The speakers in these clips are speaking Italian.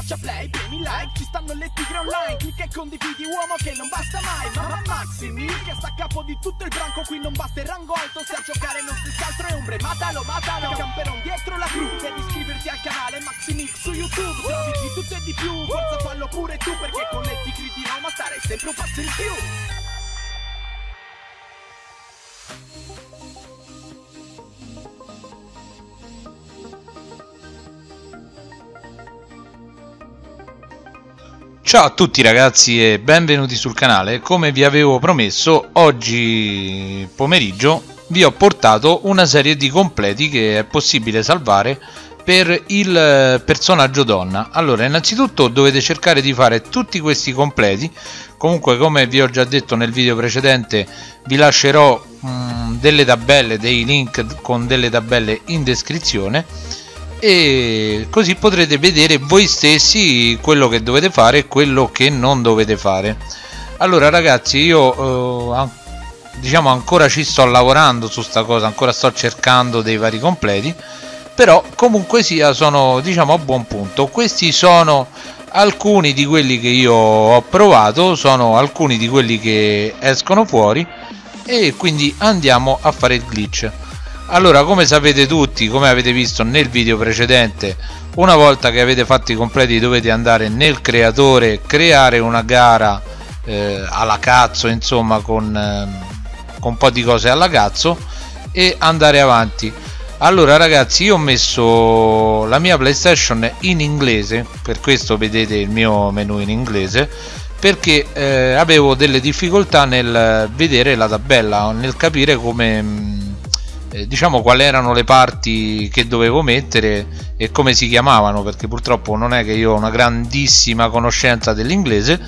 schiaccia play, premi like Ci stanno le tigre online. Clicca e condividi uomo che non basta mai. Mamma Maximi che sta a capo di tutto il branco. Qui non basta il rango alto Se a giocare non si altro è ombre. Matalo, matalo. Camperon dietro la crew Devi iscriverti al canale Maximix su YouTube Trovi di tutto e di più. Forza fallo pure tu Perché con le tigre di Roma Starei sempre un passo in più Ciao a tutti ragazzi e benvenuti sul canale, come vi avevo promesso oggi pomeriggio vi ho portato una serie di completi che è possibile salvare per il personaggio donna. Allora innanzitutto dovete cercare di fare tutti questi completi. Comunque come vi ho già detto nel video precedente vi lascerò mh, mm, delle tabelle, dei link con delle tabelle in descrizione e così potrete vedere voi stessi quello che dovete fare e quello che non dovete fare. Allora ragazzi io eh, diciamo ancora ci sto lavorando su sta cosa ancora sto cercando dei vari completi però comunque sia sono diciamo a buon punto. Questi sono alcuni di quelli che io ho provato sono alcuni di quelli che escono fuori e quindi andiamo a fare il glitch allora come sapete tutti come avete visto nel video precedente una volta che avete fatto i completi dovete andare nel creatore creare una gara eh, alla cazzo insomma con, eh, con un po' di cose alla cazzo e andare avanti. Allora ragazzi io ho messo la mia playstation in inglese per questo vedete il mio menu in inglese perché eh, avevo delle difficoltà nel vedere la tabella nel capire come eh, diciamo quali erano le parti che dovevo mettere e come si chiamavano perché purtroppo non è che io ho una grandissima conoscenza dell'inglese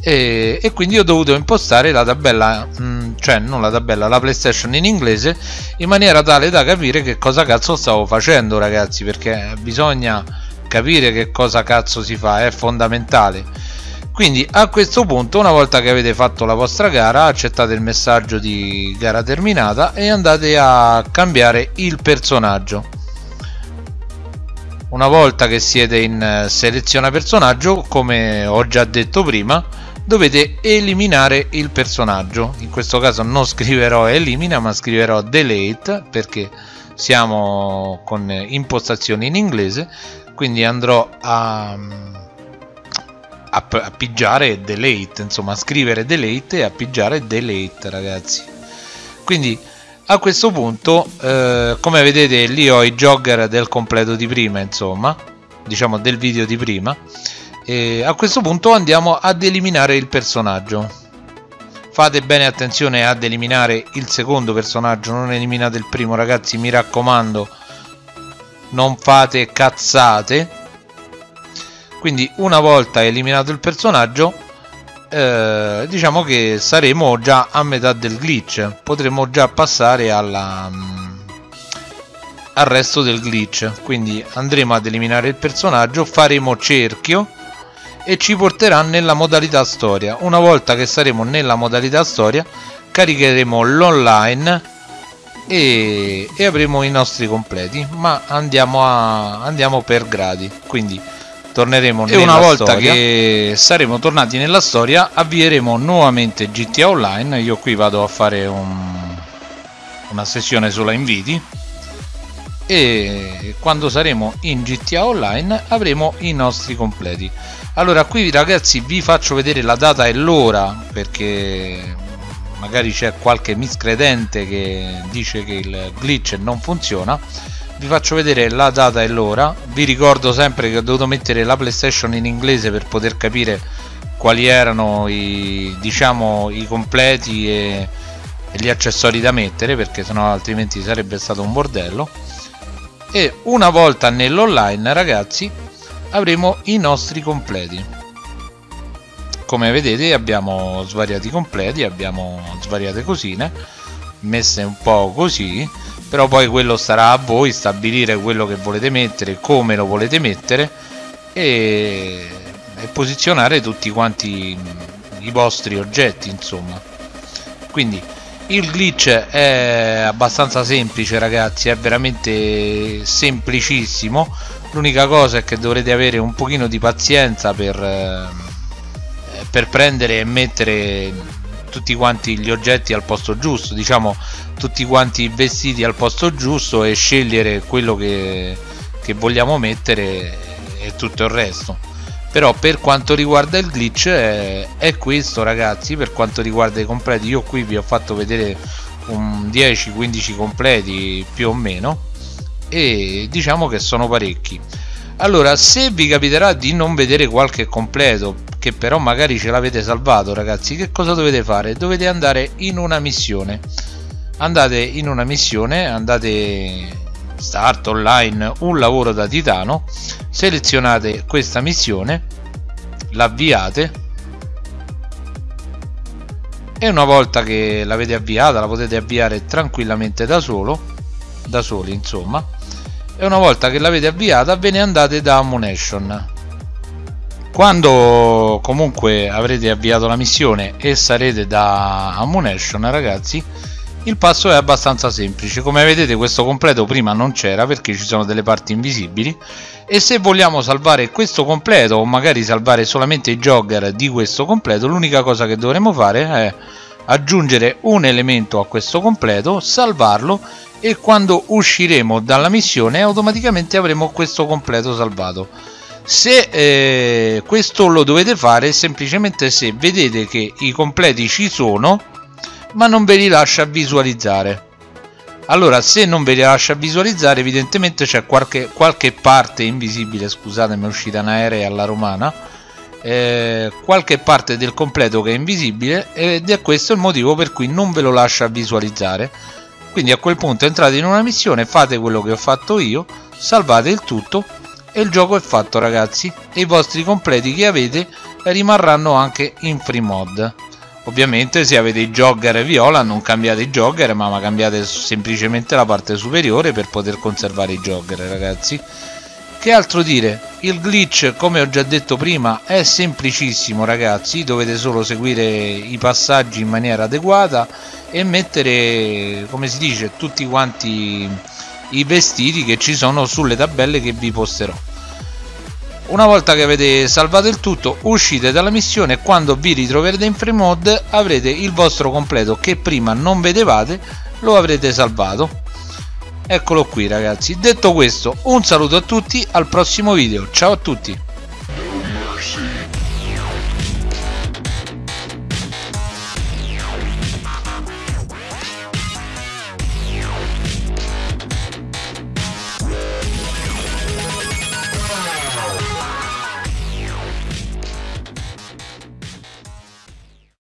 e, e, quindi ho dovuto impostare la tabella mm, cioè non la tabella la playstation in inglese in maniera tale da capire che cosa cazzo stavo facendo ragazzi perché bisogna capire che cosa cazzo si fa è fondamentale quindi a questo punto una volta che avete fatto la vostra gara accettate il messaggio di gara terminata e andate a cambiare il personaggio. Una volta che siete in eh, seleziona personaggio come ho già detto prima dovete eliminare il personaggio. In questo caso non scriverò elimina ma scriverò delete perché siamo con impostazioni in inglese. Quindi andrò a appiggiare delete insomma scrivere delete e appiggiare delete ragazzi. Quindi a questo punto eh, come vedete lì ho i jogger del completo di prima insomma diciamo del video di prima e a questo punto andiamo ad eliminare il personaggio. Fate bene attenzione ad eliminare il secondo personaggio non eliminate il primo ragazzi mi raccomando non fate cazzate quindi una volta eliminato il personaggio eh, diciamo che saremo già a metà del glitch. Potremo già passare alla, um, al resto del glitch. Quindi andremo ad eliminare il personaggio faremo cerchio e ci porterà nella modalità storia. Una volta che saremo nella modalità storia caricheremo l'online e, e, avremo i nostri completi. Ma andiamo, a, andiamo per gradi. Quindi torneremo e una volta storia. che saremo tornati nella storia avvieremo nuovamente GTA Online. Io qui vado a fare un, una sessione sulla inviti e quando saremo in GTA Online avremo i nostri completi. Allora qui ragazzi vi faccio vedere la data e l'ora perché magari c'è qualche miscredente che dice che il glitch non funziona vi faccio vedere la data e l'ora. Vi ricordo sempre che ho dovuto mettere la playstation in inglese per poter capire quali erano i diciamo i completi e, e gli accessori da mettere perché sennò altrimenti sarebbe stato un bordello. E una volta nell'online ragazzi avremo i nostri completi. Come vedete abbiamo svariati completi abbiamo svariate cosine messe un po' così però poi quello starà a voi stabilire quello che volete mettere come lo volete mettere e, e posizionare tutti quanti i vostri oggetti insomma. Quindi il glitch è abbastanza semplice ragazzi è veramente semplicissimo. L'unica cosa è che dovrete avere un pochino di pazienza per, eh, per prendere e mettere tutti quanti gli oggetti al posto giusto. Diciamo tutti quanti vestiti al posto giusto e scegliere quello che, che vogliamo mettere e tutto il resto. Però per quanto riguarda il glitch è, è, questo ragazzi per quanto riguarda i completi. Io qui vi ho fatto vedere un 10-15 completi più o meno e diciamo che sono parecchi. Allora se vi capiterà di non vedere qualche completo che però magari ce l'avete salvato ragazzi che cosa dovete fare? Dovete andare in una missione andate in una missione andate start online un lavoro da titano selezionate questa missione l'avviate e una volta che l'avete avviata la potete avviare tranquillamente da solo da soli insomma e una volta che l'avete avviata ve ne andate da ammunition. Quando comunque avrete avviato la missione e sarete da ammunition ragazzi il passo è abbastanza semplice. Come vedete questo completo prima non c'era perché ci sono delle parti invisibili. E se vogliamo salvare questo completo o magari salvare solamente i jogger di questo completo l'unica cosa che dovremo fare è aggiungere un elemento a questo completo salvarlo e quando usciremo dalla missione automaticamente avremo questo completo salvato. Se eh, questo lo dovete fare semplicemente se vedete che i completi ci sono ma non ve li lascia visualizzare. Allora se non ve li lascia visualizzare evidentemente c'è qualche, qualche, parte invisibile scusatemi è uscita in aereo alla romana eh, qualche parte del completo che è invisibile ed è questo il motivo per cui non ve lo lascia visualizzare. Quindi a quel punto entrate in una missione fate quello che ho fatto io salvate il tutto e il gioco è fatto ragazzi. E i vostri completi che avete rimarranno anche in free mod Ovviamente se avete i jogger viola non cambiate i jogger ma cambiate semplicemente la parte superiore per poter conservare i jogger ragazzi. Che altro dire? Il glitch come ho già detto prima è semplicissimo ragazzi, dovete solo seguire i passaggi in maniera adeguata e mettere come si dice tutti quanti i vestiti che ci sono sulle tabelle che vi posterò. Una volta che avete salvato il tutto uscite dalla missione. E quando vi ritroverete in free mode avrete il vostro completo che prima non vedevate lo avrete salvato. Eccolo qui ragazzi. Detto questo un saluto a tutti al prossimo video. Ciao a tutti